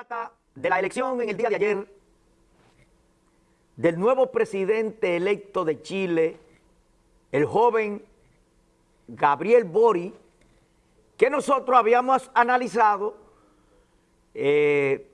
trata de la elección en el día de ayer del nuevo presidente electo de Chile, el joven Gabriel Bori, que nosotros habíamos analizado eh,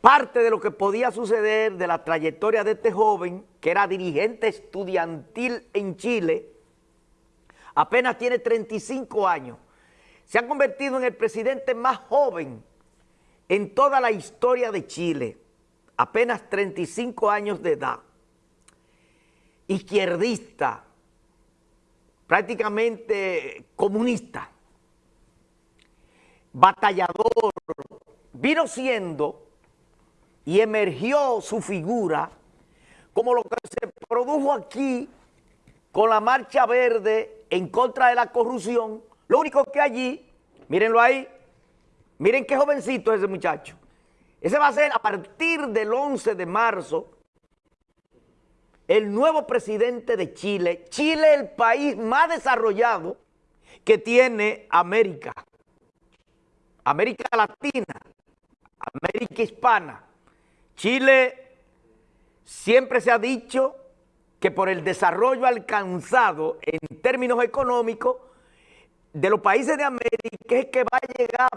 parte de lo que podía suceder de la trayectoria de este joven, que era dirigente estudiantil en Chile, apenas tiene 35 años, se ha convertido en el presidente más joven en toda la historia de Chile, apenas 35 años de edad, izquierdista, prácticamente comunista, batallador, vino siendo y emergió su figura como lo que se produjo aquí con la marcha verde en contra de la corrupción, lo único que allí, mírenlo ahí, Miren qué jovencito es ese muchacho. Ese va a ser a partir del 11 de marzo el nuevo presidente de Chile. Chile es el país más desarrollado que tiene América. América Latina, América Hispana. Chile siempre se ha dicho que por el desarrollo alcanzado en términos económicos de los países de América es que va a llegar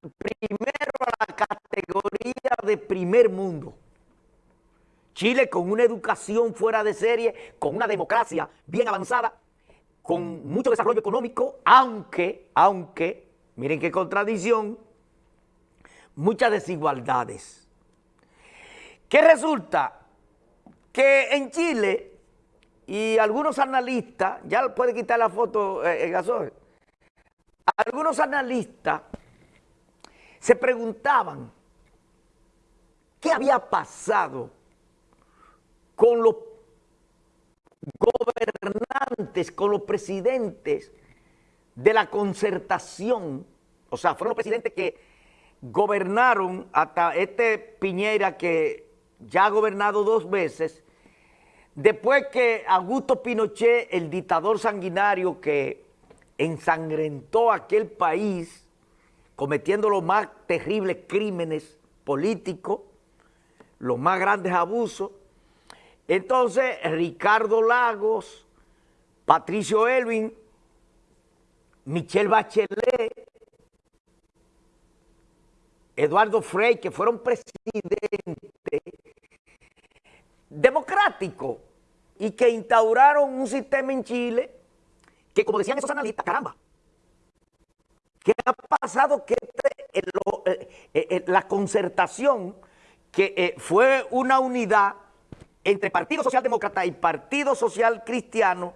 primero a la categoría de primer mundo. Chile con una educación fuera de serie, con una democracia bien avanzada, con mucho desarrollo económico, aunque, aunque, miren qué contradicción, muchas desigualdades. ¿Qué resulta? Que en Chile, y algunos analistas, ya puede quitar la foto, eh, Gasol, algunos analistas se preguntaban qué había pasado con los gobernantes, con los presidentes de la concertación, o sea, fueron los presidentes que gobernaron hasta este Piñera que ya ha gobernado dos veces, después que Augusto Pinochet, el dictador sanguinario que ensangrentó aquel país, cometiendo los más terribles crímenes políticos, los más grandes abusos. Entonces, Ricardo Lagos, Patricio Elvin, Michelle Bachelet, Eduardo Frey, que fueron presidentes democráticos y que instauraron un sistema en Chile que, como decían esos analistas, caramba, ¿Qué ha pasado? Que este, eh, eh, eh, la concertación, que fue una unidad entre Partido Socialdemócrata y Partido Social Cristiano,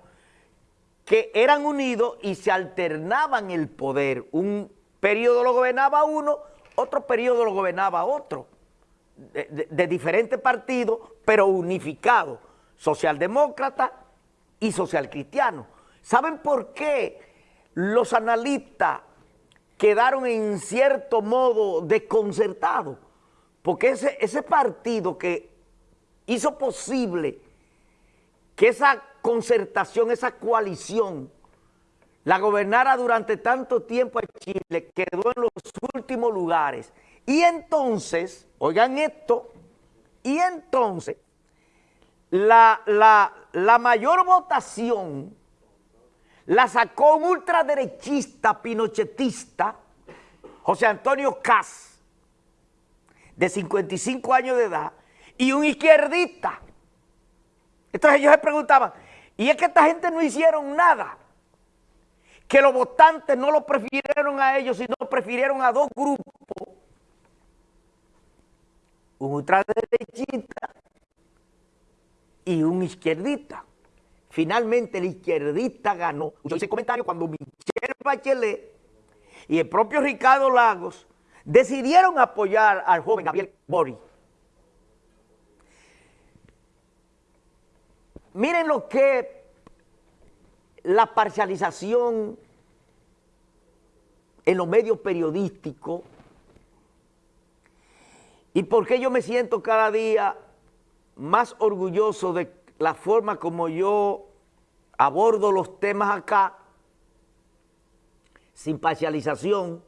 que eran unidos y se alternaban el poder. Un periodo lo gobernaba uno, otro periodo lo gobernaba otro, de, de diferentes partidos, pero unificados, socialdemócrata y social cristiano. ¿Saben por qué los analistas quedaron en cierto modo desconcertados, porque ese, ese partido que hizo posible que esa concertación, esa coalición, la gobernara durante tanto tiempo a Chile, quedó en los últimos lugares. Y entonces, oigan esto, y entonces, la, la, la mayor votación la sacó un ultraderechista pinochetista, José Antonio Cas, de 55 años de edad, y un izquierdista. Entonces ellos se preguntaban, y es que esta gente no hicieron nada, que los votantes no lo prefirieron a ellos, sino prefirieron a dos grupos, un ultraderechista y un izquierdista. Finalmente el izquierdista ganó. Yo hice comentario cuando Michelle Bachelet y el propio Ricardo Lagos decidieron apoyar al joven Gabriel Bori. Miren lo que la parcialización en los medios periodísticos y por qué yo me siento cada día más orgulloso de la forma como yo abordo los temas acá, sin parcialización,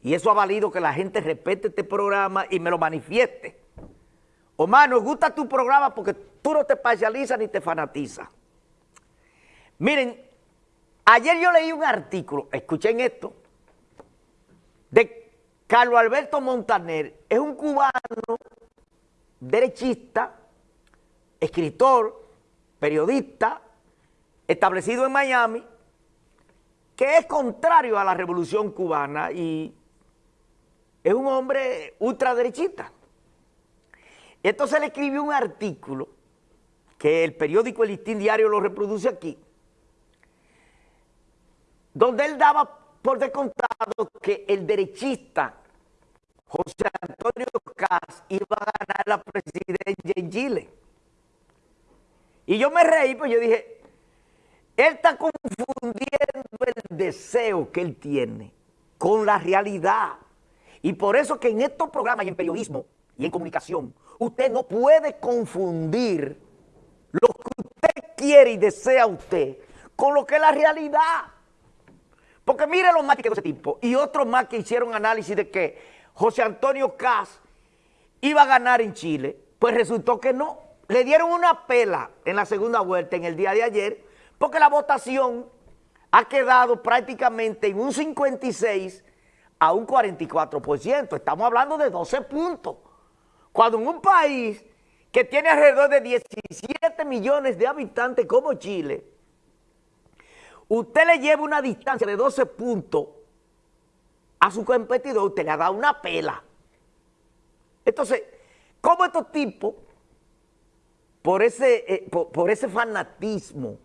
Y eso ha valido que la gente respete este programa y me lo manifieste. Omar, nos gusta tu programa porque tú no te parcializas ni te fanatizas. Miren, ayer yo leí un artículo, escuchen esto, de Carlos Alberto Montaner, es un cubano derechista, escritor, periodista, establecido en Miami, que es contrario a la revolución cubana y es un hombre ultraderechista. Entonces le escribió un artículo que el periódico El Diario lo reproduce aquí, donde él daba por descontado que el derechista José Antonio Cas iba a ganar la presidencia en Chile. Y yo me reí, pues yo dije, él está confundiendo el deseo que él tiene con la realidad. Y por eso que en estos programas y en periodismo y en comunicación, usted no puede confundir lo que usted quiere y desea usted con lo que es la realidad. Porque mire los más que ese tipo y otros más que hicieron análisis de que José Antonio Cas iba a ganar en Chile, pues resultó que no. Le dieron una pela en la segunda vuelta en el día de ayer porque la votación ha quedado prácticamente en un 56 a un 44%. Estamos hablando de 12 puntos. Cuando en un país que tiene alrededor de 17 millones de habitantes como Chile, usted le lleva una distancia de 12 puntos a su competidor, usted le ha dado una pela. Entonces, ¿cómo estos tipos, por ese, eh, por, ese fanatismo,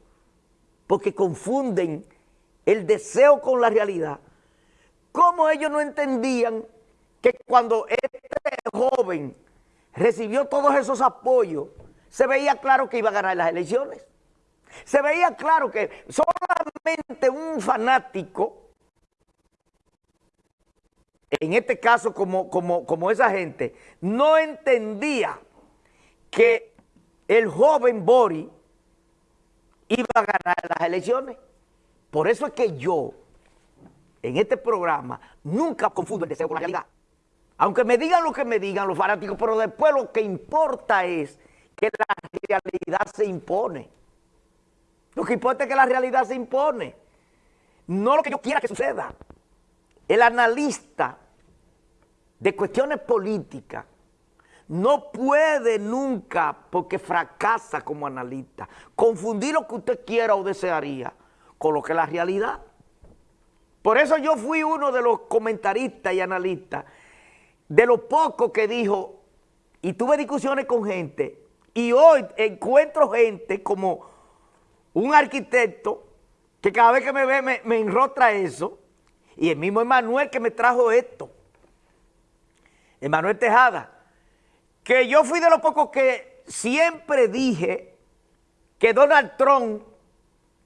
porque confunden el deseo con la realidad, cómo ellos no entendían que cuando este joven recibió todos esos apoyos, se veía claro que iba a ganar las elecciones. Se veía claro que solamente un fanático, en este caso como, como, como esa gente, no entendía que el joven Bori iba a ganar las elecciones. Por eso es que yo, en este programa, nunca confundo el deseo con la realidad. Aunque me digan lo que me digan los fanáticos, pero después lo que importa es que la realidad se impone. Lo que importa es que la realidad se impone. No lo que yo quiera que suceda. El analista de cuestiones políticas no puede nunca, porque fracasa como analista, confundir lo que usted quiera o desearía con lo que es la realidad. Por eso yo fui uno de los comentaristas y analistas de lo poco que dijo, y tuve discusiones con gente, y hoy encuentro gente como un arquitecto que cada vez que me ve me, me enrotra eso, y el mismo Emanuel que me trajo esto, Emanuel Tejada, que yo fui de los pocos que siempre dije que Donald Trump,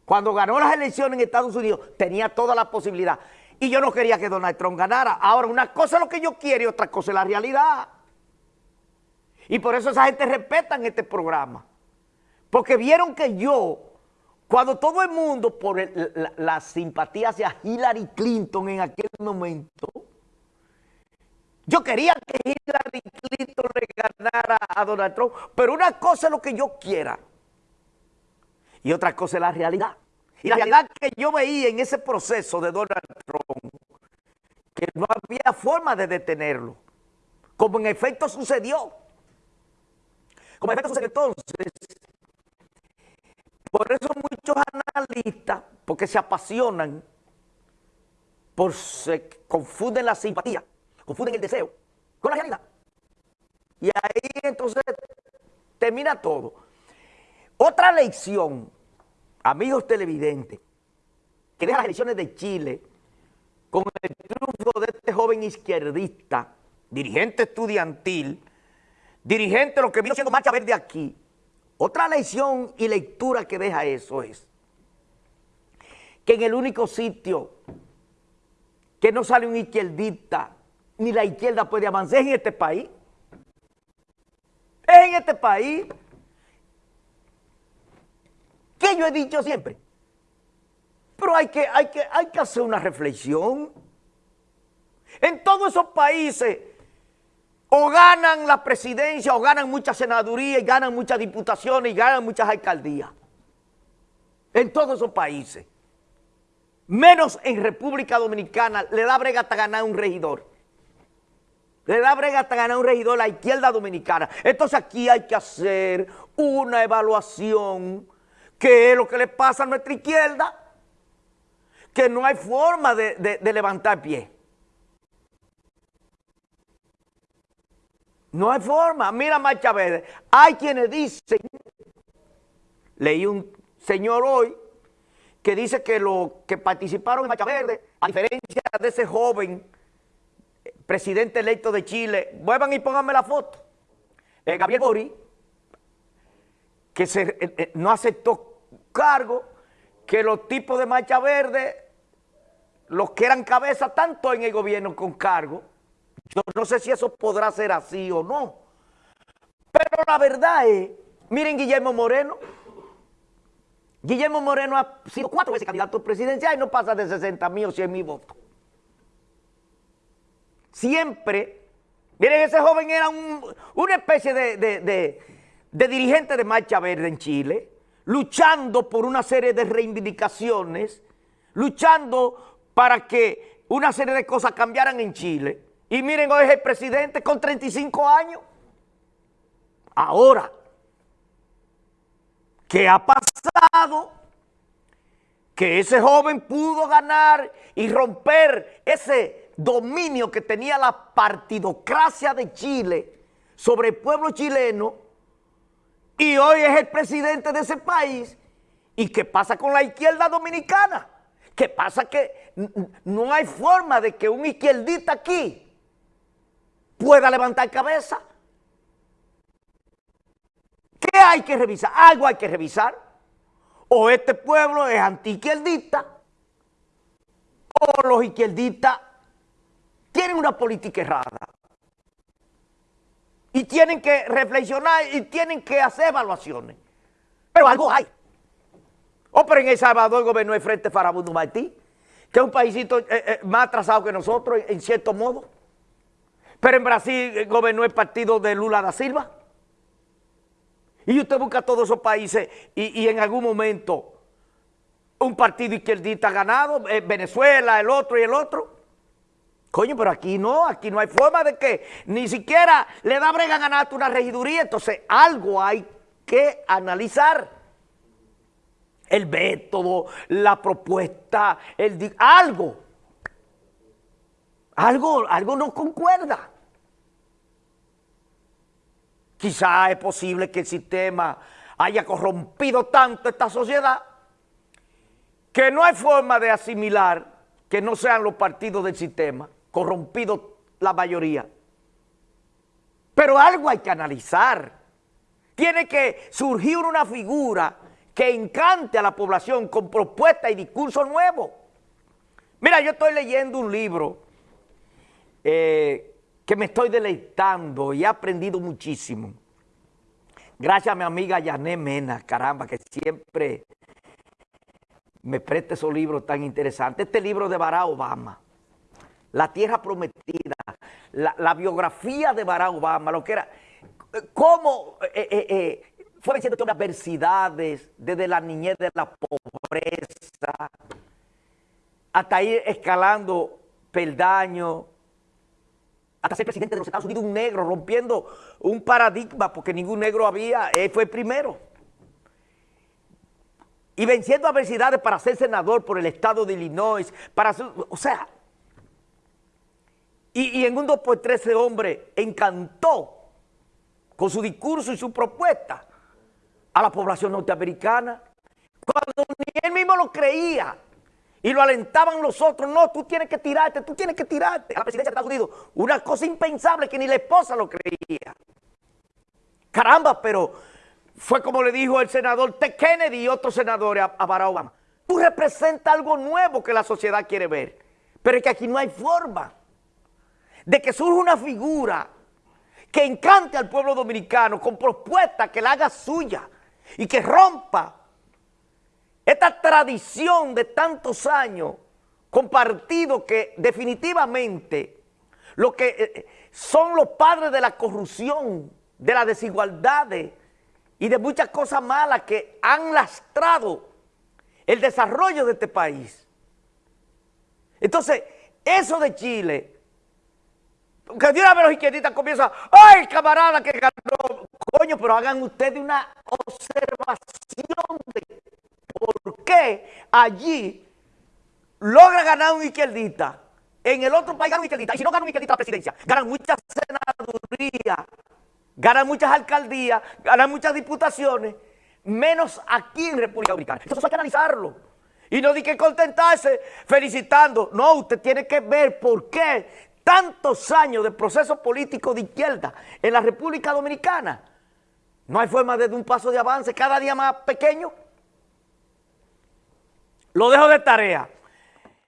cuando ganó las elecciones en Estados Unidos, tenía toda la posibilidad. Y yo no quería que Donald Trump ganara. Ahora, una cosa es lo que yo quiero y otra cosa es la realidad. Y por eso esa gente respeta este programa. Porque vieron que yo, cuando todo el mundo, por la, simpatía hacia Hillary Clinton en aquel momento, yo quería que Hillary Clinton le ganara a Donald Trump, pero una cosa es lo que yo quiera y otra cosa es la realidad. Y la realidad que yo veía en ese proceso de Donald Trump, que no había forma de detenerlo, como en efecto sucedió. Como en efecto sucedió entonces, por eso muchos analistas, porque se apasionan, por se confunden la simpatía, confunden el deseo con la realidad. Y ahí entonces termina todo. Otra lección amigos televidentes, que deja las elecciones de Chile con el triunfo de este joven izquierdista, dirigente estudiantil, dirigente lo que vino siendo Marcha Verde aquí. Otra lección y lectura que deja eso es que en el único sitio que no sale un izquierdista, ni la izquierda puede avanzar en este país. Es en este país que yo he dicho siempre. Pero hay que, hay que, hay que hacer una reflexión. En todos esos países o ganan la presidencia o ganan muchas senadurías y ganan muchas diputaciones y ganan muchas alcaldías. En todos esos países. Menos en República Dominicana le da brega hasta ganar un regidor. Le da brega hasta ganar un regidor a la izquierda dominicana. Entonces aquí hay que hacer una evaluación. ¿Qué es lo que le pasa a nuestra izquierda? Que no hay forma de, de levantar pie. No hay forma. Mira Marcha Verde. Hay quienes dicen, leí un señor hoy, que dice que los que participaron en Marcha Verde, a diferencia de ese joven presidente electo de Chile, vuelvan y pónganme la foto. Eh, Gabriel Bori, que se, eh, eh, no aceptó cargo, que los tipos de Marcha Verde, los que eran cabeza tanto en el gobierno con cargo, yo no sé si eso podrá ser así o no. Pero la verdad es, miren Guillermo Moreno. Guillermo Moreno ha sido cuatro veces candidato presidencial y no pasa de 60 mil o 100 mil votos. Siempre, miren, ese joven era una especie de, de dirigente de Marcha Verde en Chile, luchando por una serie de reivindicaciones, luchando para que una serie de cosas cambiaran en Chile. Y miren, hoy es el presidente con 35 años. Ahora, ¿qué ha pasado? Que ese joven pudo ganar y romper ese dominio que tenía la partidocracia de Chile sobre el pueblo chileno y hoy es el presidente de ese país. ¿Y qué pasa con la izquierda dominicana? ¿Qué pasa? Que no hay forma de que un izquierdista aquí pueda levantar cabeza. ¿Qué hay que revisar? Algo hay que revisar. O este pueblo es anti-izquierdista, o los izquierdistas tienen una política errada. Y tienen que reflexionar y tienen que hacer evaluaciones. Pero algo hay. O pero en El Salvador gobernó el Frente Farabundo Martí, que es un paísito eh, eh, más atrasado que nosotros, en cierto modo. Pero en Brasil gobernó el partido de Lula da Silva. Y usted busca todos esos países y, en algún momento un partido izquierdista ha ganado, eh, Venezuela, el otro y el otro. Coño, pero aquí no, aquí no hay forma de que ni siquiera le da brega ganarte una regiduría. Entonces algo hay que analizar. El método, la propuesta, el algo. Algo, algo no concuerda. Quizá es posible que el sistema haya corrompido tanto esta sociedad que no hay forma de asimilar que no sean los partidos del sistema, corrompido la mayoría. Pero algo hay que analizar. Tiene que surgir una figura que encante a la población con propuesta y discurso nuevo. Mira, yo estoy leyendo un libro eh, que me estoy deleitando y he aprendido muchísimo. Gracias a mi amiga Yané Mena, caramba, que siempre me presta esos libros tan interesantes. Este libro de Barack Obama, La Tierra Prometida, la, biografía de Barack Obama, lo que era, cómo eh, eh, fue venciendo todas las adversidades, desde la niñez de la pobreza, hasta ir escalando peldaños, hasta ser presidente de los Estados Unidos, un negro, rompiendo un paradigma, porque ningún negro había, él fue el primero. Y venciendo adversidades para ser senador por el estado de Illinois, para o sea, y, en un 2 por 13 hombre encantó con su discurso y su propuesta a la población norteamericana, cuando ni él mismo lo creía y lo alentaban los otros, no, tú tienes que tirarte, tú tienes que tirarte a la presidencia de Estados Unidos. Una cosa impensable que ni la esposa lo creía. Caramba, pero fue como le dijo el senador T. Kennedy y otros senadores a, a Barack Obama. Tú representas algo nuevo que la sociedad quiere ver, pero es que aquí no hay forma de que surja una figura que encante al pueblo dominicano con propuestas que la haga suya y que rompa esta tradición de tantos años compartido que definitivamente lo que eh, son los padres de la corrupción, de las desigualdades y de muchas cosas malas que han lastrado el desarrollo de este país. Entonces, eso de Chile, que de los izquierdistas comienzan, ¡ay, camarada que ganó! Coño, pero hagan ustedes una observación de por qué allí logra ganar un izquierdista, en el otro país gana un izquierdista, y si no gana un izquierdista la presidencia, ganan muchas senadurías, ganan muchas alcaldías, ganan muchas diputaciones, menos aquí en República Dominicana. Eso hay que analizarlo. Y no di que contentarse felicitando. No, usted tiene que ver por qué tantos años de proceso político de izquierda en la República Dominicana. No hay forma de un paso de avance, cada día más pequeño. Lo dejo de tarea.